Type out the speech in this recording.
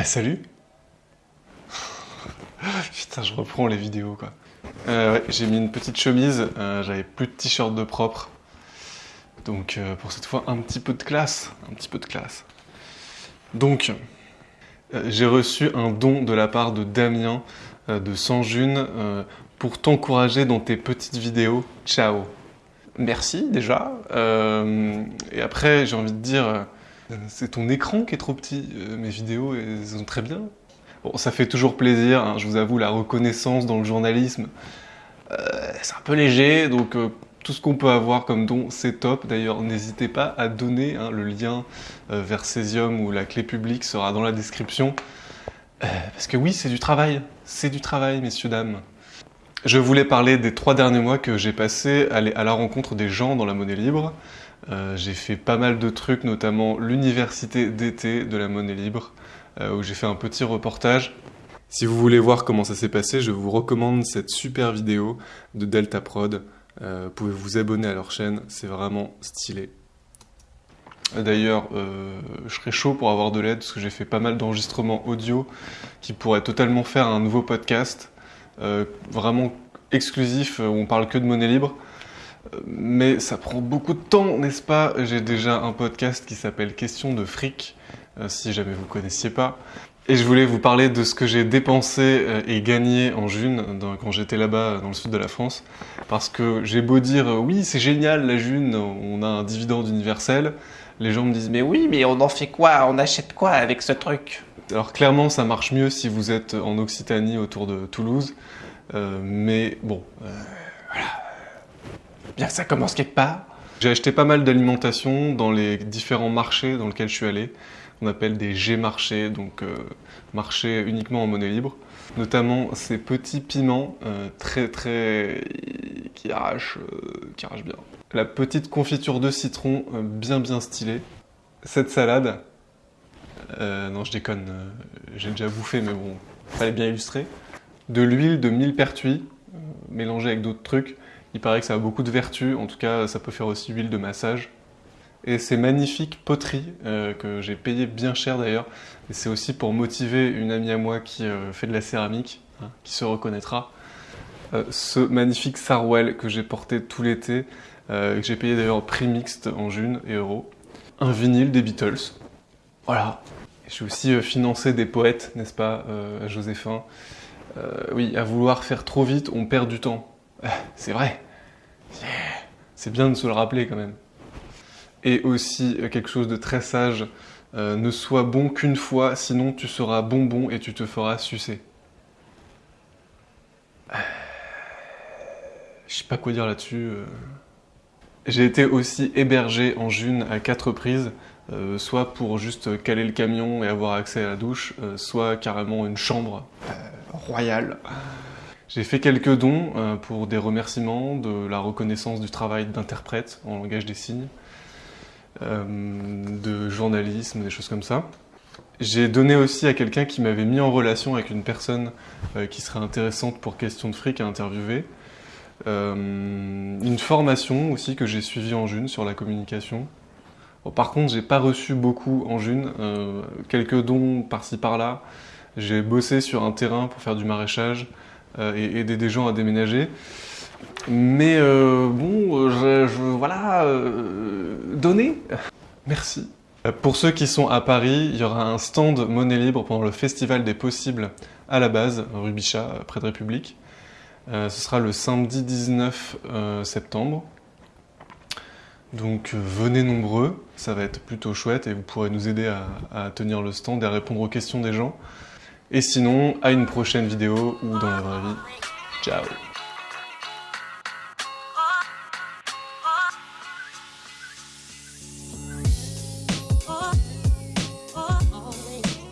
Ah salut Putain, je reprends les vidéos quoi. Euh, ouais, j'ai mis une petite chemise, euh, j'avais plus de t-shirt de propre. Donc euh, pour cette fois, un petit peu de classe, un petit peu de classe. Donc, j'ai reçu un don de la part de Damien de Sanjune pour t'encourager dans tes petites vidéos. Ciao Merci déjà. Et après, j'ai envie de dire, c'est ton écran qui est trop petit. Euh, mes vidéos, elles sont très bien. Bon, ça fait toujours plaisir, hein, je vous avoue, la reconnaissance dans le journalisme, euh, c'est un peu léger, donc euh, tout ce qu'on peut avoir comme don, c'est top. D'ailleurs, n'hésitez pas à donner, hein, le lien euh, vers Cesium ou la clé publique sera dans la description. Euh, parce que oui, c'est du travail, c'est du travail, messieurs, dames. Je voulais parler des trois derniers mois que j'ai passés à, à la rencontre des gens dans la monnaie libre. Euh, j'ai fait pas mal de trucs, notamment l'université d'été de la monnaie libre, euh, où j'ai fait un petit reportage. Si vous voulez voir comment ça s'est passé, je vous recommande cette super vidéo de Delta Prod. Euh, vous pouvez vous abonner à leur chaîne, c'est vraiment stylé. D'ailleurs, euh, je serais chaud pour avoir de l'aide parce que j'ai fait pas mal d'enregistrements audio qui pourraient totalement faire un nouveau podcast, euh, vraiment exclusif, euh, où on parle que de monnaie libre. Mais ça prend beaucoup de temps, n'est-ce pas? J'ai déjà un podcast qui s'appelle Question de fric, euh, si jamais vous connaissiez pas. Et je voulais vous parler de ce que j'ai dépensé euh, et gagné en June, quand j'étais là-bas dans le sud de la France. Parce que j'ai beau dire, euh, oui, c'est génial la June, on a un dividende universel. Les gens me disent, mais oui, mais on en fait quoi? On achète quoi avec ce truc? Alors clairement, ça marche mieux si vous êtes en Occitanie autour de Toulouse. Mais bon. Bien ça commence quelque part. J'ai acheté pas mal d'alimentation dans les différents marchés dans lesquels je suis allé. On appelle des G-marchés, donc euh, marchés uniquement en monnaie libre. Notamment ces petits piments euh, très très qui arrachent, euh, qui arrachent bien. La petite confiture de citron bien bien stylée. Cette salade, non je déconne, j'ai déjà bouffé mais bon, fallait bien illustrer. De l'huile de millepertuis mélangée avec d'autres trucs. Il paraît que ça a beaucoup de vertus, en tout cas ça peut faire aussi huile de massage. Et ces magnifiques poteries euh, que j'ai payé bien cher d'ailleurs. C'est aussi pour motiver une amie à moi qui euh, fait de la céramique, hein, qui se reconnaîtra. Euh, ce magnifique Sarwell que j'ai porté tout l'été, que j'ai payé d'ailleurs prix mixte en June et euros. Un vinyle des Beatles. Voilà. J'ai aussi financé des poètes, n'est-ce pas, à Joséphin. Oui, à vouloir faire trop vite, on perd du temps. Ah, C'est vrai. C'est- bien de se le rappeler quand même. Et aussi euh, quelque chose de très sage, euh, ne sois bon qu'une fois, sinon tu seras bonbon et tu te feras sucer. Euh, Je sais pas quoi dire là-dessus. euh. J'ai été aussi hébergé en June à quatre reprises, euh, soit pour juste caler le camion et avoir accès à la douche, euh, soit carrément une chambre euh, royale. J'ai fait quelques dons euh, pour des remerciements, de la reconnaissance du travail d'interprète en langage des signes, euh, de journalisme, des choses comme ça. J'ai donné aussi à quelqu'un qui m'avait mis en relation avec une personne euh, qui serait intéressante pour question de fric à interviewer. Une formation aussi que j'ai suivie en June sur la communication. Par contre, j'ai pas reçu beaucoup en June, quelques dons par-ci par-là. J'ai bossé sur un terrain pour faire du maraîchage et aider des gens à déménager. Mais euh, bon, je- voilà, euh, donner. Merci. Euh, Pour ceux qui sont à Paris, il y aura un stand monnaie libre pendant le Festival des Possibles à la base, rue Bichat, euh, près de République. Euh, ce sera le samedi 19 euh, septembre. Donc euh, venez nombreux, ça va être plutôt chouette et vous pourrez nous aider à, à tenir le stand et à répondre aux questions des gens. Et sinon, à une prochaine vidéo ou dans la vraie vie. Ciao